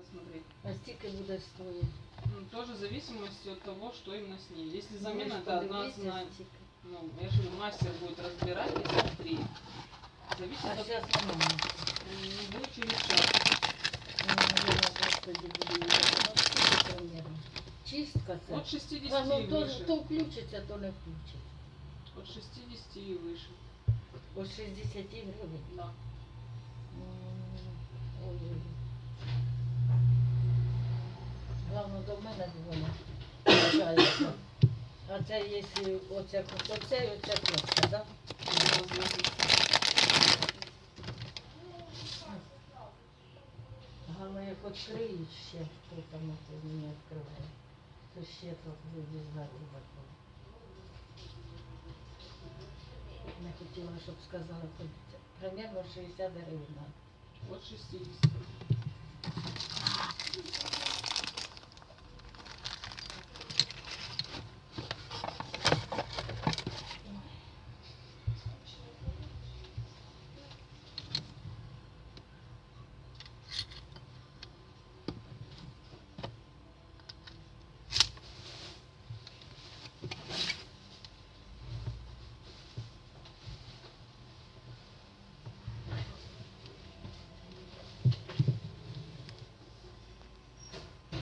надо смотреть. А стільки буде стоїть? Ну, тоже в зависимости от того, что именно с ней. Если замена, Ну, это одна подивіться цена. стільки. Ну, я же говорю, мастер будет разбирать и смотреть. Зависит А от... зараз немає. Не будет через час. Ну, наверное, господи, буду її. Ну, скільки примерно? Чистка це? От 60 А, ну, и то, выше. то включиться, то не включиться. От 60 и выше. От 60 гривень. Да. До мене. А це якщо оце, оце і оце кнопка, так? Головне, як відкриють ще, хто там це не відкриває, то ще так люди знати такого. Не хотіла, щоб сказала, примерно 60 гривень. От 60.